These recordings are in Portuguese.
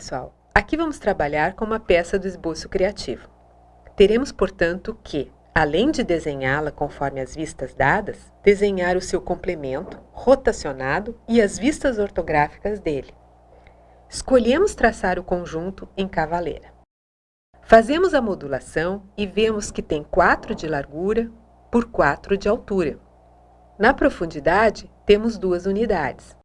Pessoal, aqui vamos trabalhar com uma peça do esboço criativo. Teremos, portanto, que, além de desenhá-la conforme as vistas dadas, desenhar o seu complemento, rotacionado e as vistas ortográficas dele. Escolhemos traçar o conjunto em cavaleira. Fazemos a modulação e vemos que tem 4 de largura por 4 de altura. Na profundidade, temos duas unidades.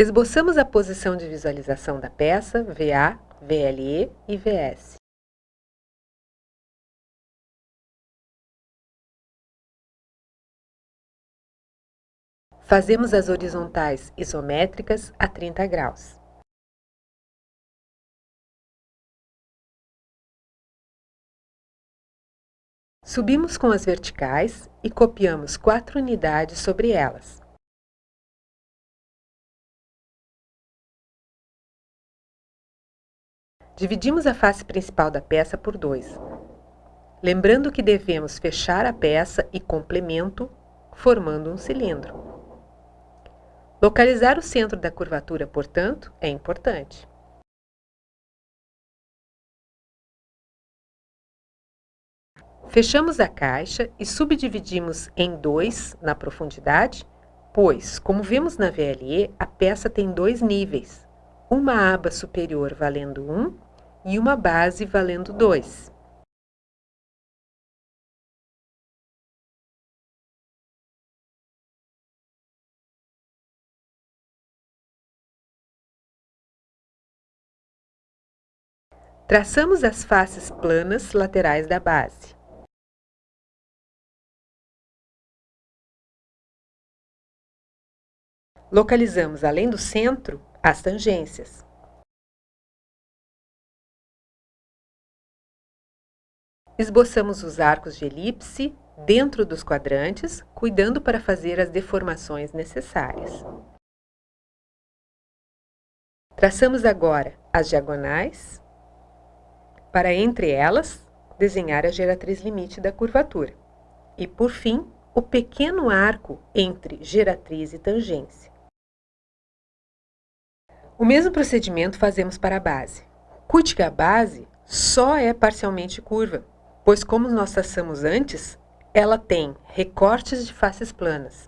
Esboçamos a posição de visualização da peça, VA, VLE e VS. Fazemos as horizontais isométricas a 30 graus. Subimos com as verticais e copiamos quatro unidades sobre elas. Dividimos a face principal da peça por dois, lembrando que devemos fechar a peça e complemento, formando um cilindro. Localizar o centro da curvatura, portanto, é importante. Fechamos a caixa e subdividimos em dois na profundidade, pois, como vimos na VLE, a peça tem dois níveis, uma aba superior valendo 1 e uma base valendo 2. Traçamos as faces planas laterais da base. Localizamos, além do centro, as tangências. Esboçamos os arcos de elipse dentro dos quadrantes, cuidando para fazer as deformações necessárias. Traçamos agora as diagonais, para entre elas desenhar a geratriz limite da curvatura. E, por fim, o pequeno arco entre geratriz e tangência. O mesmo procedimento fazemos para a base. Cuide que a base só é parcialmente curva, pois como nós traçamos antes, ela tem recortes de faces planas.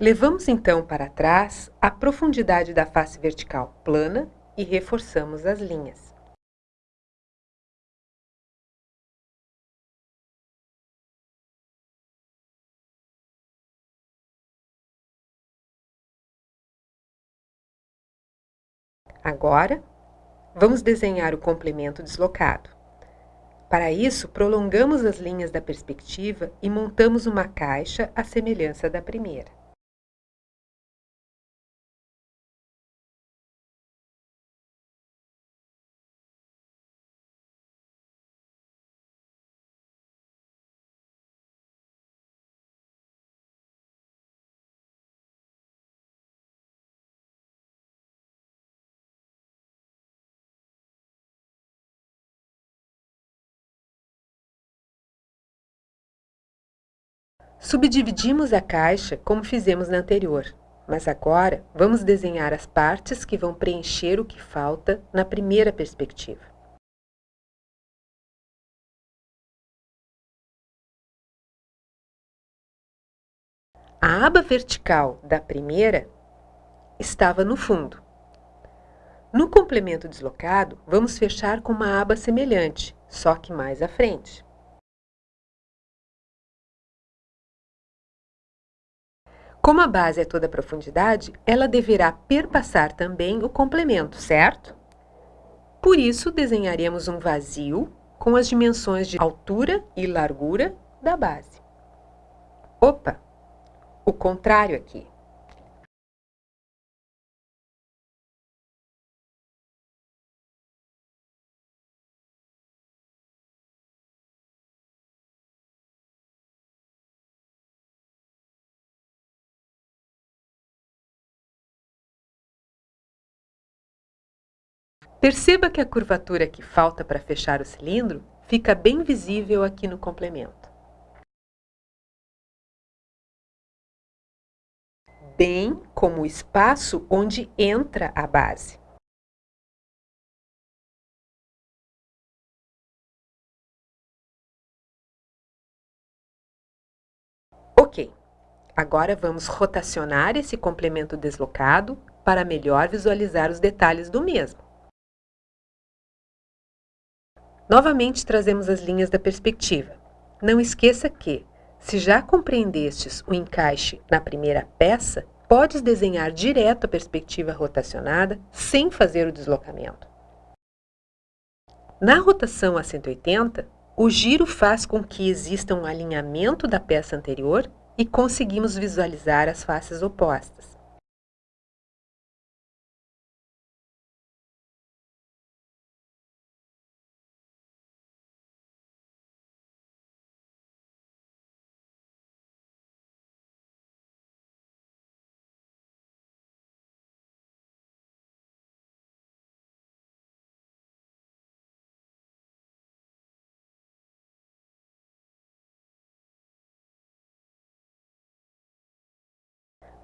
Levamos então para trás a profundidade da face vertical plana e reforçamos as linhas. Agora, vamos desenhar o complemento deslocado. Para isso, prolongamos as linhas da perspectiva e montamos uma caixa à semelhança da primeira. Subdividimos a caixa como fizemos na anterior, mas agora vamos desenhar as partes que vão preencher o que falta na primeira perspectiva. A aba vertical da primeira estava no fundo. No complemento deslocado, vamos fechar com uma aba semelhante, só que mais à frente. Como a base é toda a profundidade, ela deverá perpassar também o complemento, certo? Por isso, desenharemos um vazio com as dimensões de altura e largura da base. Opa! O contrário aqui. Perceba que a curvatura que falta para fechar o cilindro fica bem visível aqui no complemento. Bem como o espaço onde entra a base. Ok, agora vamos rotacionar esse complemento deslocado para melhor visualizar os detalhes do mesmo. Novamente trazemos as linhas da perspectiva. Não esqueça que, se já compreendestes o encaixe na primeira peça, podes desenhar direto a perspectiva rotacionada sem fazer o deslocamento. Na rotação a 180, o giro faz com que exista um alinhamento da peça anterior e conseguimos visualizar as faces opostas.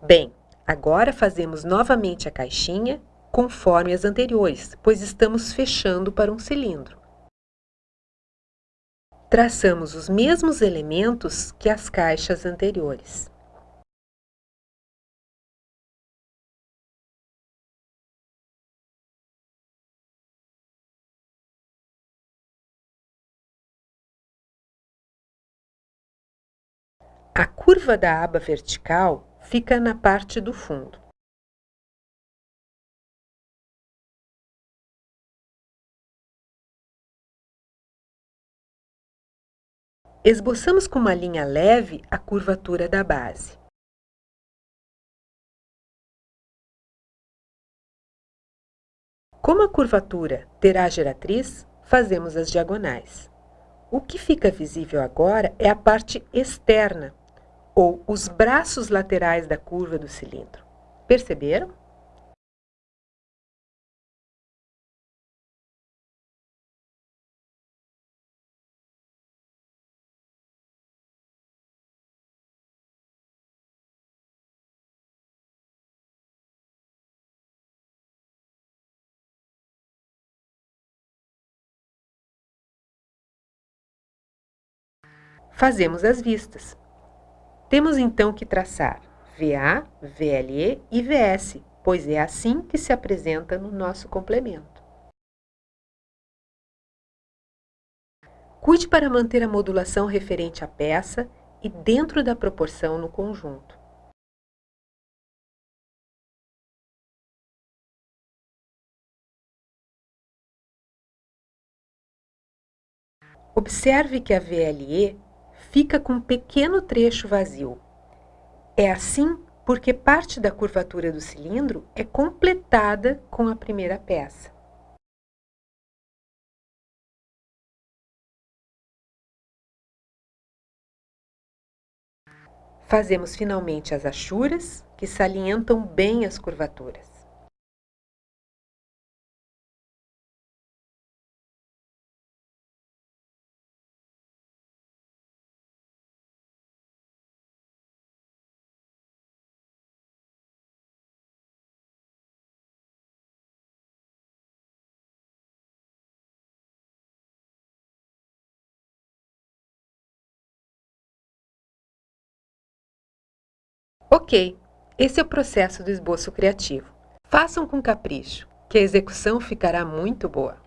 Bem, agora fazemos novamente a caixinha conforme as anteriores, pois estamos fechando para um cilindro. Traçamos os mesmos elementos que as caixas anteriores. A curva da aba vertical fica na parte do fundo. Esboçamos com uma linha leve a curvatura da base. Como a curvatura terá geratriz, fazemos as diagonais. O que fica visível agora é a parte externa, ou os braços laterais da curva do cilindro. Perceberam? Fazemos as vistas. Temos então que traçar VA, VLE e VS, pois é assim que se apresenta no nosso complemento. Cuide para manter a modulação referente à peça e dentro da proporção no conjunto. Observe que a VLE fica com um pequeno trecho vazio. É assim porque parte da curvatura do cilindro é completada com a primeira peça. Fazemos finalmente as achuras, que salientam bem as curvaturas. Ok, esse é o processo do esboço criativo. Façam com capricho, que a execução ficará muito boa.